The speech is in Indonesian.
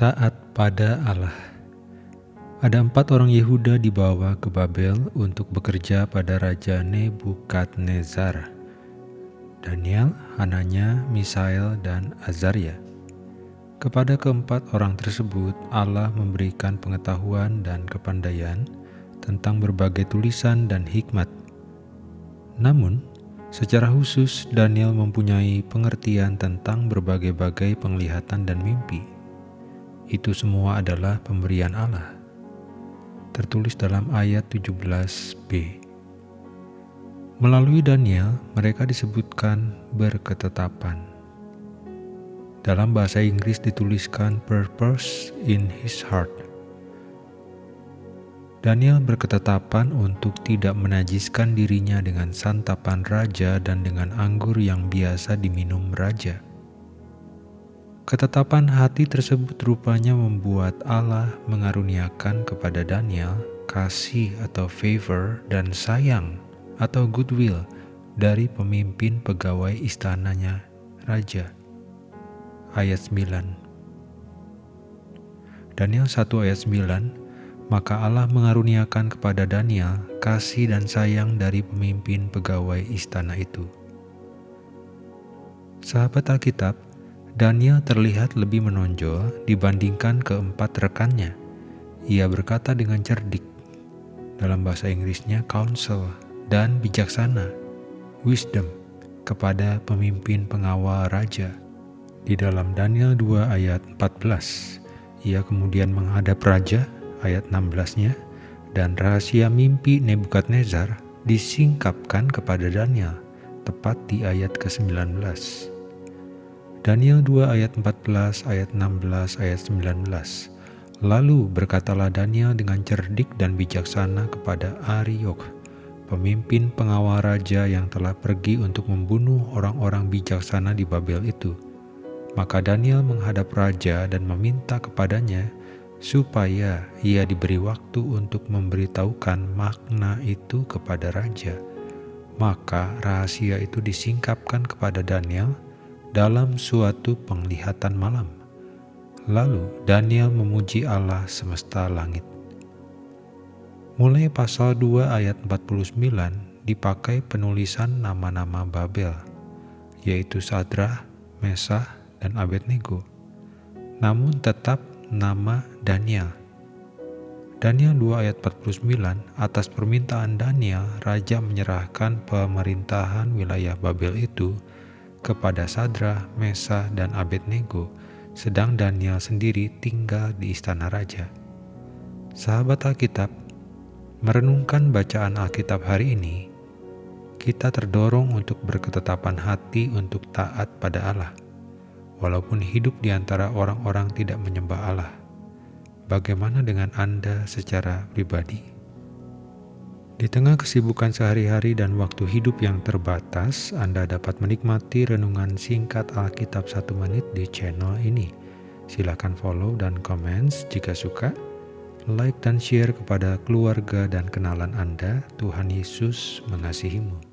Taat pada Allah Ada empat orang Yehuda dibawa ke Babel untuk bekerja pada Raja Nebukadnezar. Daniel, Hananya, Misael, dan Azaria. Kepada keempat orang tersebut, Allah memberikan pengetahuan dan kepandaian tentang berbagai tulisan dan hikmat. Namun, secara khusus Daniel mempunyai pengertian tentang berbagai-bagai penglihatan dan mimpi itu semua adalah pemberian Allah. Tertulis dalam ayat 17b. Melalui Daniel, mereka disebutkan berketetapan. Dalam bahasa Inggris dituliskan purpose in his heart. Daniel berketetapan untuk tidak menajiskan dirinya dengan santapan raja dan dengan anggur yang biasa diminum raja. Ketetapan hati tersebut rupanya membuat Allah mengaruniakan kepada Daniel kasih atau favor dan sayang atau goodwill dari pemimpin pegawai istananya raja. Ayat 9 Daniel 1 ayat 9 Maka Allah mengaruniakan kepada Daniel kasih dan sayang dari pemimpin pegawai istana itu. Sahabat Alkitab, Daniel terlihat lebih menonjol dibandingkan keempat rekannya. Ia berkata dengan cerdik, dalam bahasa Inggrisnya counsel, dan bijaksana, wisdom, kepada pemimpin pengawal raja. Di dalam Daniel 2 ayat 14, ia kemudian menghadap raja, ayat 16-nya, dan rahasia mimpi Nebukadnezar disingkapkan kepada Daniel, tepat di ayat ke-19. Daniel 2 ayat 14, ayat 16, ayat 19. Lalu berkatalah Daniel dengan cerdik dan bijaksana kepada Ariok, pemimpin pengawal raja yang telah pergi untuk membunuh orang-orang bijaksana di Babel itu. Maka Daniel menghadap raja dan meminta kepadanya supaya ia diberi waktu untuk memberitahukan makna itu kepada raja. Maka rahasia itu disingkapkan kepada Daniel, dalam suatu penglihatan malam. Lalu Daniel memuji Allah semesta langit. Mulai pasal 2 ayat 49 dipakai penulisan nama-nama Babel, yaitu Sadrah, Mesah, dan Abednego. Namun tetap nama Daniel. Daniel 2 ayat 49 atas permintaan Daniel, raja menyerahkan pemerintahan wilayah Babel itu kepada Sadra, Mesa, dan Abednego, sedang Daniel sendiri tinggal di istana raja. Sahabat Alkitab, merenungkan bacaan Alkitab hari ini, kita terdorong untuk berketetapan hati untuk taat pada Allah, walaupun hidup di antara orang-orang tidak menyembah Allah. Bagaimana dengan Anda secara pribadi? Di tengah kesibukan sehari-hari dan waktu hidup yang terbatas, Anda dapat menikmati renungan singkat Alkitab satu menit di channel ini. Silakan follow dan comments jika suka. Like dan share kepada keluarga dan kenalan Anda. Tuhan Yesus mengasihimu.